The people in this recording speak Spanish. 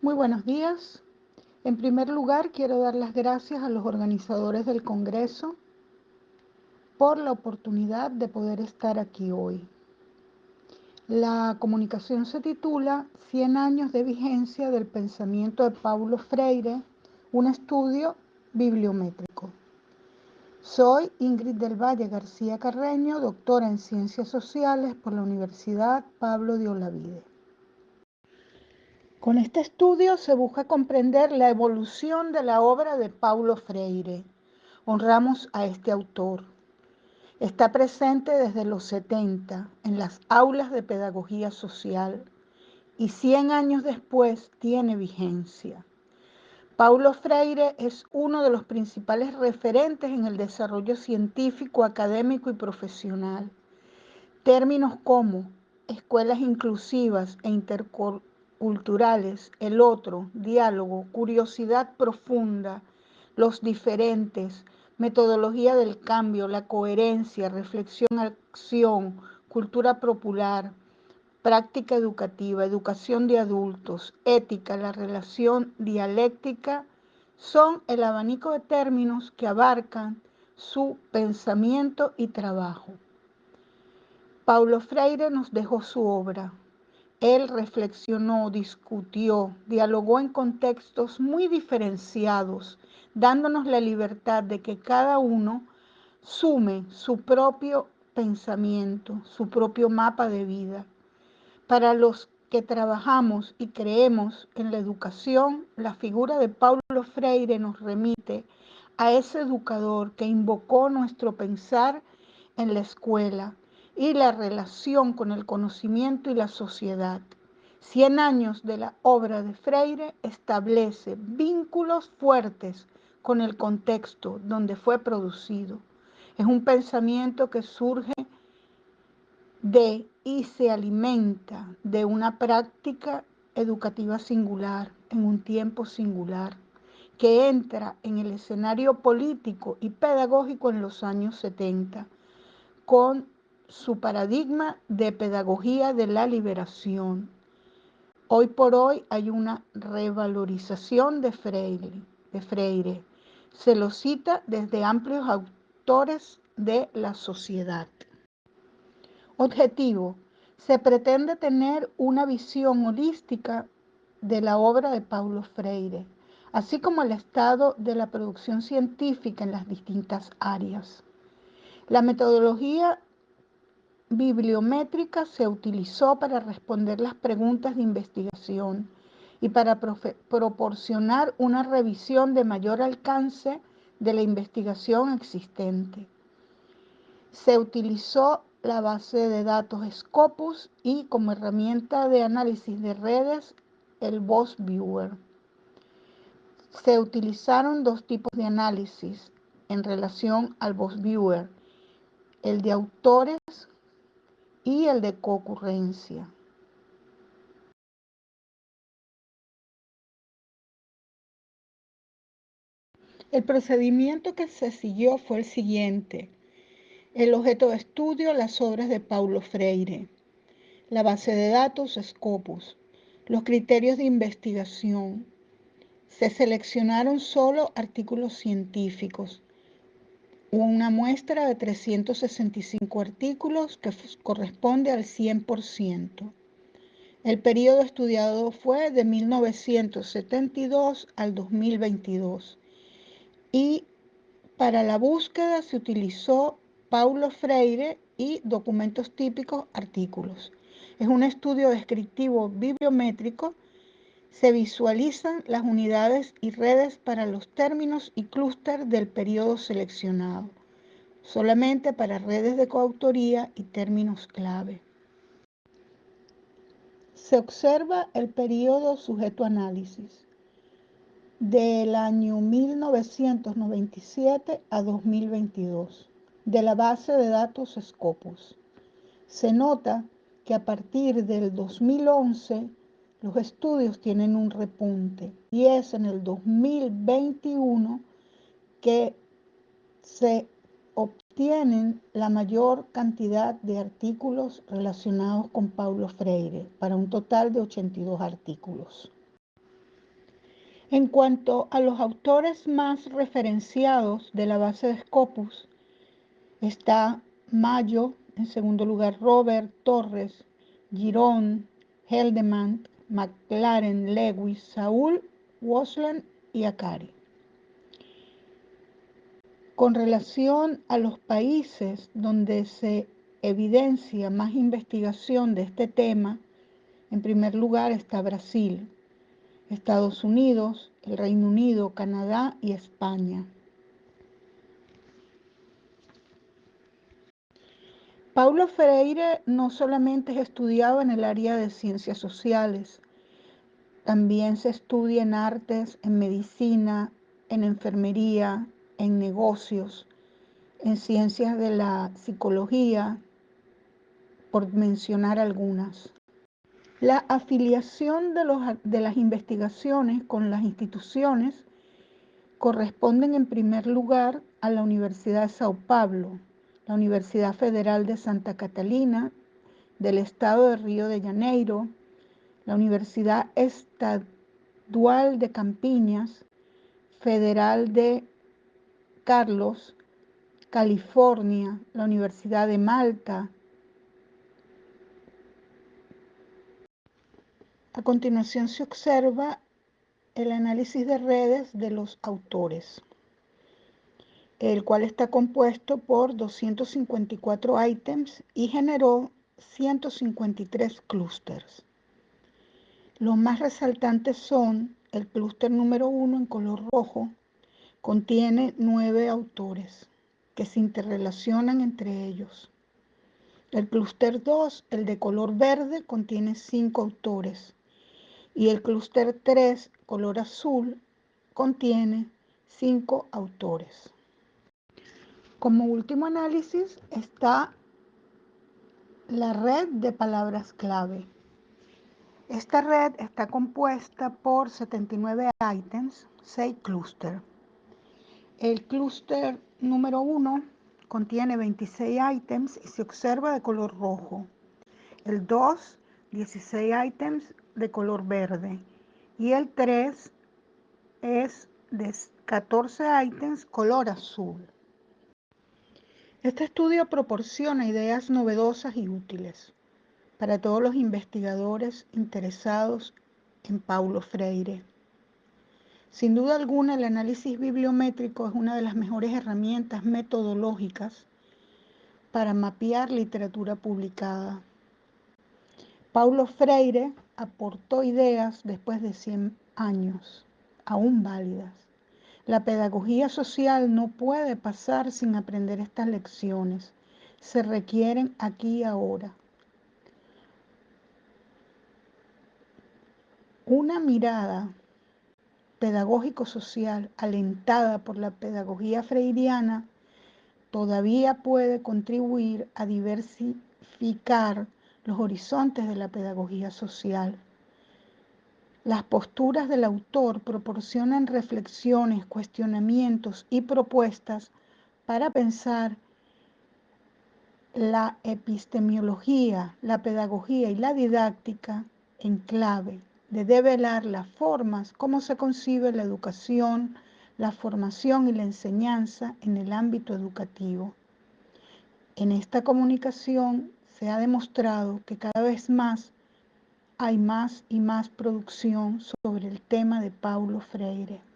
Muy buenos días. En primer lugar, quiero dar las gracias a los organizadores del Congreso por la oportunidad de poder estar aquí hoy. La comunicación se titula 100 años de vigencia del pensamiento de Paulo Freire, un estudio bibliométrico. Soy Ingrid del Valle García Carreño, doctora en Ciencias Sociales por la Universidad Pablo de Olavide. Con este estudio se busca comprender la evolución de la obra de Paulo Freire. Honramos a este autor. Está presente desde los 70 en las aulas de pedagogía social y 100 años después tiene vigencia. Paulo Freire es uno de los principales referentes en el desarrollo científico, académico y profesional. Términos como escuelas inclusivas e interculturales, el otro, diálogo, curiosidad profunda, los diferentes, metodología del cambio, la coherencia, reflexión, acción, cultura popular, práctica educativa, educación de adultos, ética, la relación dialéctica, son el abanico de términos que abarcan su pensamiento y trabajo. Paulo Freire nos dejó su obra. Él reflexionó, discutió, dialogó en contextos muy diferenciados, dándonos la libertad de que cada uno sume su propio pensamiento, su propio mapa de vida. Para los que trabajamos y creemos en la educación, la figura de Paulo Freire nos remite a ese educador que invocó nuestro pensar en la escuela y la relación con el conocimiento y la sociedad. Cien años de la obra de Freire establece vínculos fuertes con el contexto donde fue producido. Es un pensamiento que surge de y se alimenta de una práctica educativa singular en un tiempo singular que entra en el escenario político y pedagógico en los años 70 con su paradigma de pedagogía de la liberación. Hoy por hoy hay una revalorización de Freire, de Freire. Se lo cita desde amplios autores de la sociedad. Objetivo. Se pretende tener una visión holística de la obra de Paulo Freire, así como el estado de la producción científica en las distintas áreas. La metodología bibliométrica se utilizó para responder las preguntas de investigación y para proporcionar una revisión de mayor alcance de la investigación existente. Se utilizó la base de datos Scopus y como herramienta de análisis de redes el Boss Viewer. Se utilizaron dos tipos de análisis en relación al Boss Viewer, el de autores y el de concurrencia. El procedimiento que se siguió fue el siguiente. El objeto de estudio, las obras de Paulo Freire. La base de datos, Scopus. Los criterios de investigación. Se seleccionaron solo artículos científicos. Una muestra de 365 artículos que corresponde al 100%. El periodo estudiado fue de 1972 al 2022 y para la búsqueda se utilizó Paulo Freire y documentos típicos, artículos. Es un estudio descriptivo bibliométrico. Se visualizan las unidades y redes para los términos y clúster del periodo seleccionado, solamente para redes de coautoría y términos clave. Se observa el periodo sujeto a análisis del año 1997 a 2022 de la base de datos Scopus. Se nota que a partir del 2011 los estudios tienen un repunte y es en el 2021 que se obtienen la mayor cantidad de artículos relacionados con Paulo Freire, para un total de 82 artículos. En cuanto a los autores más referenciados de la base de Scopus, está Mayo, en segundo lugar Robert Torres, Girón, Heldeman, McLaren, Lewis, Saúl, Wasland y Akari. Con relación a los países donde se evidencia más investigación de este tema, en primer lugar está Brasil, Estados Unidos, el Reino Unido, Canadá y España. Paulo Freire no solamente es estudiado en el área de ciencias sociales, también se estudia en artes, en medicina, en enfermería, en negocios, en ciencias de la psicología, por mencionar algunas. La afiliación de, los, de, las investigaciones con las instituciones corresponden en primer lugar a la Universidad de Sao Paulo, la Universidad Federal de Santa Catalina, del Estado de Río de Janeiro, la Universidad Estadual de Campiñas, Federal de Carlos, California, la Universidad de Malta. A continuación se observa el análisis de redes de los autores, el cual está compuesto por 254 ítems y generó 153 clústeres. Los más resaltantes son el clúster número uno en color rojo, Contiene nueve autores que se interrelacionan entre ellos. El clúster 2, el de color verde, contiene cinco autores. Y el clúster 3, color azul, contiene cinco autores. Como último análisis está la red de palabras clave. Esta red está compuesta por 79 ítems, 6 clústeres. El clúster número 1 contiene 26 ítems y se observa de color rojo. El 2, 16 ítems de color verde. Y el 3 es de 14 ítems color azul. Este estudio proporciona ideas novedosas y útiles para todos los investigadores interesados en Paulo Freire. Sin duda alguna, el análisis bibliométrico es una de las mejores herramientas metodológicas para mapear literatura publicada. Paulo Freire aportó ideas después de 100 años, aún válidas. La pedagogía social no puede pasar sin aprender estas lecciones. Se requieren aquí y ahora. Una mirada pedagógico-social alentada por la pedagogía freiriana todavía puede contribuir a diversificar los horizontes de la pedagogía social. Las posturas del autor proporcionan reflexiones, cuestionamientos y propuestas para pensar la epistemología, la pedagogía y la didáctica en clave de develar las formas, cómo se concibe la educación, la formación y la enseñanza en el ámbito educativo. En esta comunicación se ha demostrado que cada vez más hay más y más producción sobre el tema de Paulo Freire.